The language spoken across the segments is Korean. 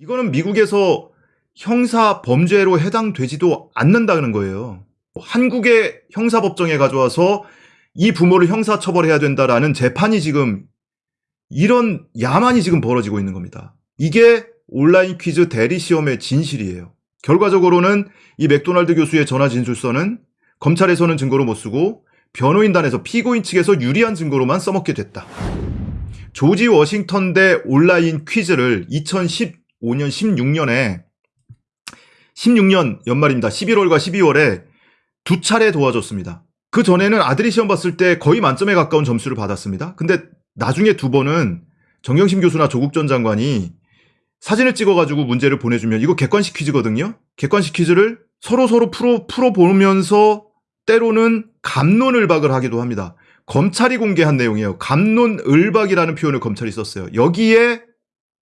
이거는 미국에서 형사 범죄로 해당되지도 않는다는 거예요. 한국의 형사법정에 가져와서 이 부모를 형사 처벌해야 된다라는 재판이 지금 이런 야만이 지금 벌어지고 있는 겁니다. 이게 온라인 퀴즈 대리 시험의 진실이에요. 결과적으로는 이 맥도날드 교수의 전화 진술서는 검찰에서는 증거로 못 쓰고 변호인단에서 피고인 측에서 유리한 증거로만 써먹게 됐다. 조지 워싱턴 대 온라인 퀴즈를 2015년 16년에 16년 연말입니다. 11월과 12월에 두 차례 도와줬습니다. 그 전에는 아들이 시험 봤을 때 거의 만점에 가까운 점수를 받았습니다. 근데 나중에 두 번은 정경심 교수나 조국 전 장관이 사진을 찍어가지고 문제를 보내주면 이거 객관식 퀴즈거든요. 객관식 퀴즈를 서로 서로 풀어 풀어 보면서 때로는 감론을박을 하기도 합니다. 검찰이 공개한 내용이에요. 감론을박이라는 표현을 검찰이 썼어요. 여기에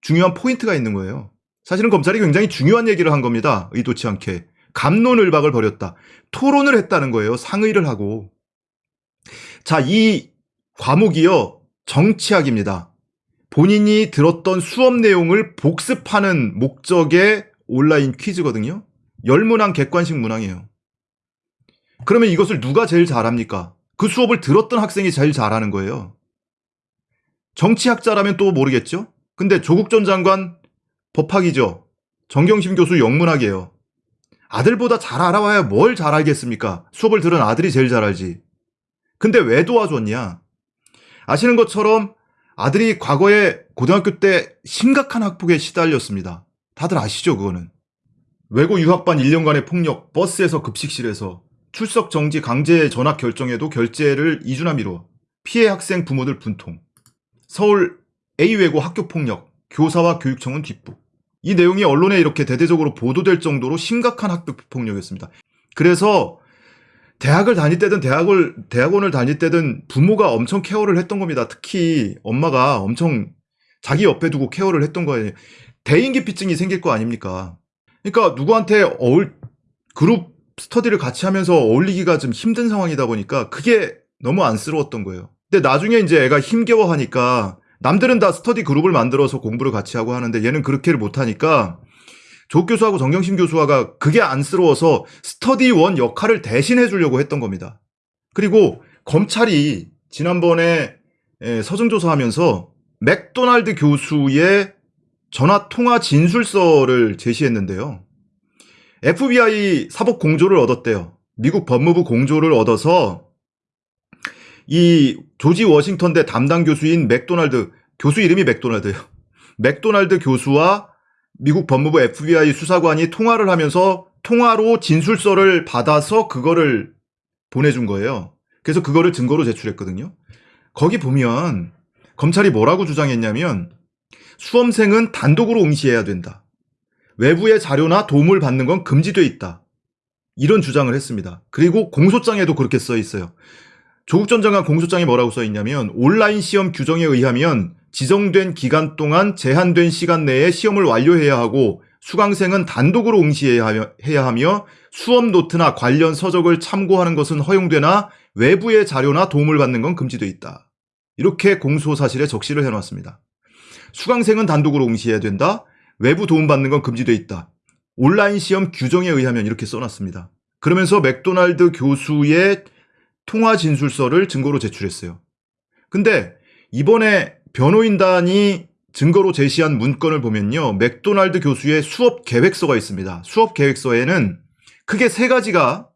중요한 포인트가 있는 거예요. 사실은 검찰이 굉장히 중요한 얘기를 한 겁니다. 의도치 않게. 감론을박을 벌였다. 토론을 했다는 거예요. 상의를 하고. 자, 이 과목이요. 정치학입니다. 본인이 들었던 수업 내용을 복습하는 목적의 온라인 퀴즈거든요. 열문항 객관식 문항이에요. 그러면 이것을 누가 제일 잘합니까? 그 수업을 들었던 학생이 제일 잘하는 거예요. 정치학자라면 또 모르겠죠? 근데 조국 전 장관 법학이죠. 정경심 교수 영문학이에요. 아들보다 잘 알아와야 뭘 잘 알겠습니까? 수업을 들은 아들이 제일 잘 알지. 근데 왜 도와줬냐? 아시는 것처럼 아들이 과거에 고등학교 때 심각한 학폭에 시달렸습니다. 다들 아시죠, 그거는. 외고 유학반 1년간의 폭력, 버스에서 급식실에서 출석 정지 강제 전학 결정에도 2주나 미뤄 피해 학생 부모들 분통 서울 A외고 학교 폭력 교사와 교육청은 뒷북 이 내용이 언론에 이렇게 대대적으로 보도될 정도로 심각한 학교 폭력이었습니다. 그래서 대학을 다닐 때든 대학을 대학원을 다닐 때든 부모가 엄청 케어를 했던 겁니다. 특히 엄마가 엄청 자기 옆에 두고 케어를 했던 거예요. 대인기피증이 생길 거 아닙니까? 그러니까 누구한테 어울 그룹 스터디를 같이 하면서 어울리기가 좀 힘든 상황이다 보니까 그게 너무 안쓰러웠던 거예요. 근데 나중에 이제 애가 힘겨워하니까 남들은 다 스터디 그룹을 만들어서 공부를 같이 하고 하는데 얘는 그렇게를 못하니까 조 교수하고 정경심 교수가 그게 안쓰러워서 스터디 원 역할을 대신해 주려고 했던 겁니다. 그리고 검찰이 지난번에 서증조사하면서 맥도날드 교수의 전화 통화 진술서를 제시했는데요. FBI 사법 공조를 얻었대요. 미국 법무부 공조를 얻어서 이 조지 워싱턴 대 담당 교수인 맥도날드 교수 이름이 맥도날드예요. 맥도날드 교수와 미국 법무부 FBI 수사관이 통화를 하면서 통화로 진술서를 받아서 그거를 보내준 거예요. 그래서 그거를 증거로 제출했거든요. 거기 보면 검찰이 뭐라고 주장했냐면 수험생은 단독으로 응시해야 된다. 외부의 자료나 도움을 받는 건 금지돼 있다. 이런 주장을 했습니다. 그리고 공소장에도 그렇게 써 있어요. 조국 전 장관 공소장에 뭐라고 써 있냐면 온라인 시험 규정에 의하면 지정된 기간 동안 제한된 시간 내에 시험을 완료해야 하고 수강생은 단독으로 응시해야 하며 수업 노트나 관련 서적을 참고하는 것은 허용되나 외부의 자료나 도움을 받는 건 금지돼 있다. 이렇게 공소 사실에 적시를 해놨습니다. 수강생은 단독으로 응시해야 된다. 외부 도움받는 건 금지돼 있다. 온라인 시험 규정에 의하면 이렇게 써놨습니다. 그러면서 맥도날드 교수의 통화 진술서를 증거로 제출했어요. 근데 이번에 변호인단이 증거로 제시한 문건을 보면요. 맥도날드 교수의 수업 계획서가 있습니다. 수업 계획서에는 크게 세 가지가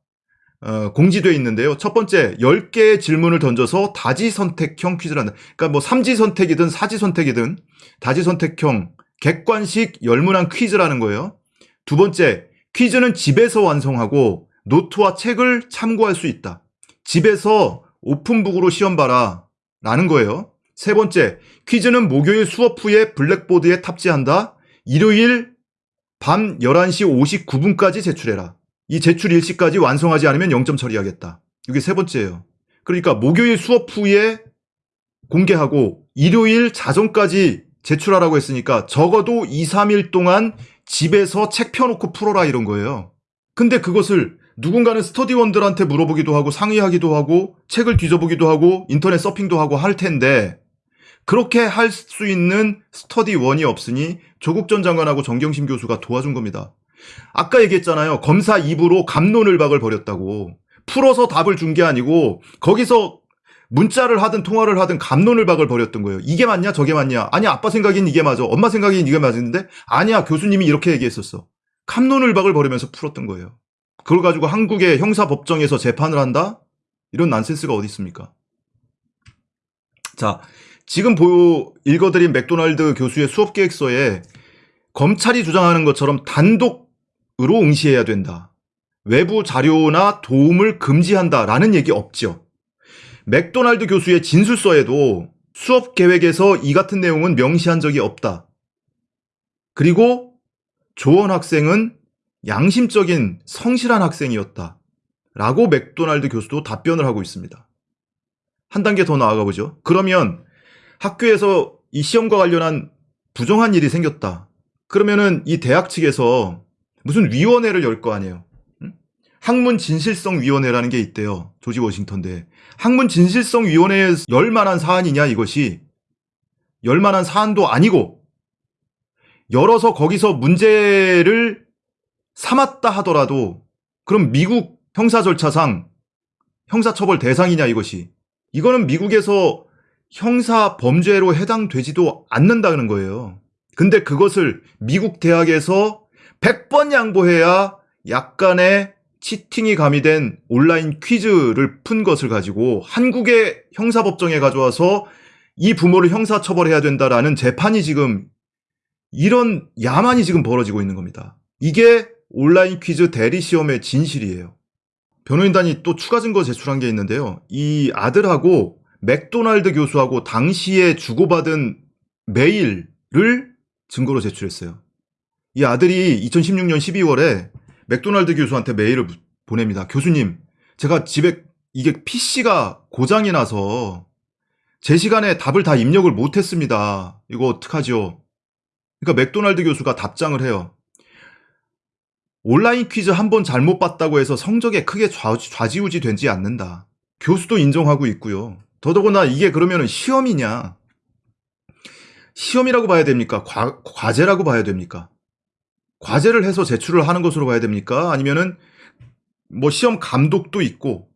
어, 공지되어 있는데요. 첫 번째, 10개의 질문을 던져서 다지 선택형 퀴즈를 한다. 그러니까 뭐 삼지 선택이든 사지 선택이든 다지 선택형 객관식 열문항 퀴즈라는 거예요. 두 번째, 퀴즈는 집에서 완성하고 노트와 책을 참고할 수 있다. 집에서 오픈북으로 시험 봐라. 라는 거예요. 세 번째, 퀴즈는 목요일 수업 후에 블랙보드에 탑재한다. 일요일 밤 11시 59분까지 제출해라. 이 제출 일시까지 완성하지 않으면 0점 처리하겠다. 이게 세 번째예요. 그러니까 목요일 수업 후에 공개하고 일요일 자정까지 제출하라고 했으니까 적어도 2, 3일 동안 집에서 책 펴놓고 풀어라 이런 거예요. 근데 그것을 누군가는 스터디원들한테 물어보기도 하고 상의하기도 하고 책을 뒤져보기도 하고 인터넷 서핑도 하고 할 텐데 그렇게 할 수 있는 스터디원이 없으니 조국 전 장관하고 정경심 교수가 도와준 겁니다. 아까 얘기했잖아요. 검사 입으로 감론을 박을 벌였다고. 풀어서 답을 준 게 아니고 거기서 문자를 하든 통화를 하든 감론을 박을 벌였던 거예요. 이게 맞냐 저게 맞냐. 아니 아빠 생각엔 이게 맞아. 엄마 생각엔 이게 맞는데 아니야 교수님이 이렇게 얘기했었어. 감론을 박을 벌이면서 풀었던 거예요. 그걸 가지고 한국의 형사법정에서 재판을 한다? 이런 난센스가 어디 있습니까? 자, 지금 보 읽어드린 맥도날드 교수의 수업 계획서에 검찰이 주장하는 것처럼 단독으로 응시해야 된다. 외부 자료나 도움을 금지한다 라는 얘기 없죠. 맥도날드 교수의 진술서에도 수업 계획에서 이 같은 내용은 명시한 적이 없다. 그리고 조원 학생은 양심적인 성실한 학생이었다. 라고 맥도날드 교수도 답변을 하고 있습니다. 한 단계 더 나아가 보죠. 그러면 학교에서 이 시험과 관련한 부정한 일이 생겼다. 그러면은 이 대학 측에서 무슨 위원회를 열 거 아니에요. 응? 학문 진실성 위원회라는 게 있대요. 조지 워싱턴대. 학문 진실성 위원회에 열 만한 사안이냐 이것이 열 만한 사안도 아니고 열어서 거기서 문제를 삼았다 하더라도 그럼 미국 형사 절차상 형사처벌 대상이냐 이것이 이거는 미국에서 형사 범죄로 해당되지도 않는다는 거예요. 근데 그것을 미국 대학에서 100번 양보해야 약간의 치팅이 가미된 온라인 퀴즈를 푼 것을 가지고 한국의 형사법정에 가져와서 이 부모를 형사처벌해야 된다라는 재판이 지금 이런 야만이 지금 벌어지고 있는 겁니다. 이게 온라인 퀴즈 대리 시험의 진실이에요. 변호인단이 또 추가 증거 제출한 게 있는데요. 이 아들하고 맥도날드 교수하고 당시에 주고받은 메일을 증거로 제출했어요. 이 아들이 2016년 12월에 맥도날드 교수한테 메일을 보냅니다. 교수님, 제가 집에 이게 PC가 고장이 나서 제 시간에 답을 다 입력을 못했습니다. 이거 어떡하죠? 그러니까 맥도날드 교수가 답장을 해요. 온라인 퀴즈 한 번 잘못 봤다고 해서 성적에 크게 좌, 좌지 우지 되지 않는다. 교수도 인정하고 있고요. 더더구나 이게 그러면 시험이냐? 시험이라고 봐야 됩니까? 과, 과제라고 봐야 됩니까? 과제를 해서 제출을 하는 것으로 봐야 됩니까? 아니면은 뭐 시험 감독도 있고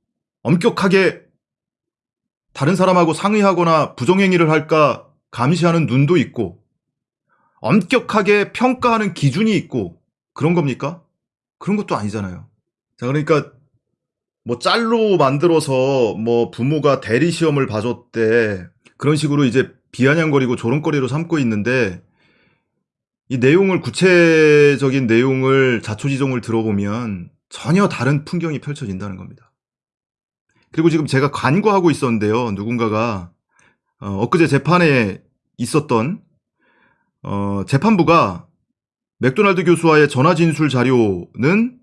엄격하게 다른 사람하고 상의하거나 부정행위를 할까 감시하는 눈도 있고 엄격하게 평가하는 기준이 있고 그런 겁니까? 그런 것도 아니잖아요. 자, 그러니까 뭐 짤로 만들어서 뭐 부모가 대리 시험을 봐줬대 그런 식으로 이제 비아냥거리고 조롱거리로 삼고 있는데 이 내용을 구체적인 내용을 자초지종을 들어보면 전혀 다른 풍경이 펼쳐진다는 겁니다. 그리고 지금 제가 간구하고 있었는데요. 누군가가 어, 엊그제 재판에 있었던 어, 재판부가 맥도날드 교수와의 전화 진술 자료는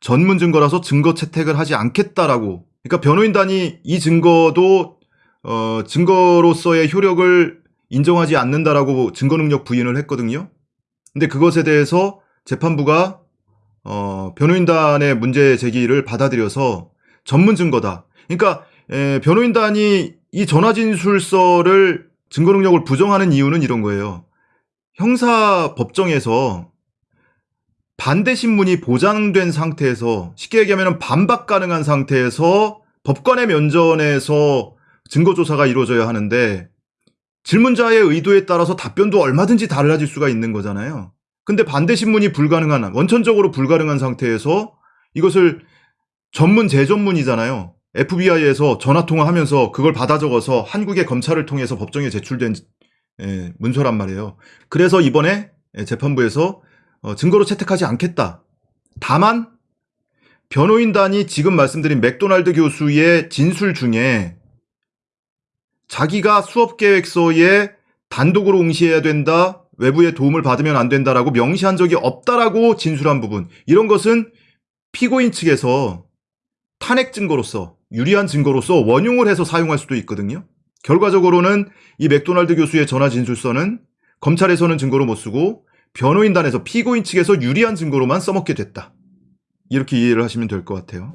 전문 증거라서 증거 채택을 하지 않겠다라고. 그러니까 변호인단이 이 증거도 어, 증거로서의 효력을 인정하지 않는다라고 증거 능력 부인을 했거든요. 근데 그것에 대해서 재판부가 어, 변호인단의 문제 제기를 받아들여서 전문 증거다. 그러니까 에, 변호인단이 이 전화 진술서를 증거 능력을 부정하는 이유는 이런 거예요. 형사 법정에서 반대 신문이 보장된 상태에서 쉽게 얘기하면 반박 가능한 상태에서 법관의 면전에서 증거 조사가 이루어져야 하는데 질문자의 의도에 따라서 답변도 얼마든지 달라질 수가 있는 거잖아요. 근데 반대 신문이 불가능한 원천적으로 불가능한 상태에서 이것을 전문 재전문이잖아요. FBI에서 전화 통화하면서 그걸 받아 적어서 한국의 검찰을 통해서 법정에 제출된 예, 문서란 말이에요. 그래서 이번에 재판부에서 어, 증거로 채택하지 않겠다. 다만 변호인단이 지금 말씀드린 맥도날드 교수의 진술 중에 자기가 수업 계획서에 단독으로 응시해야 된다. 외부의 도움을 받으면 안 된다라고 명시한 적이 없다라고 진술한 부분. 이런 것은 피고인 측에서 탄핵 증거로서 유리한 증거로서 원용을 해서 사용할 수도 있거든요. 결과적으로는 이 맥도날드 교수의 전화 진술서는 검찰에서는 증거로 못 쓰고 변호인단에서 피고인 측에서 유리한 증거로만 써먹게 됐다. 이렇게 이해를 하시면 될 것 같아요.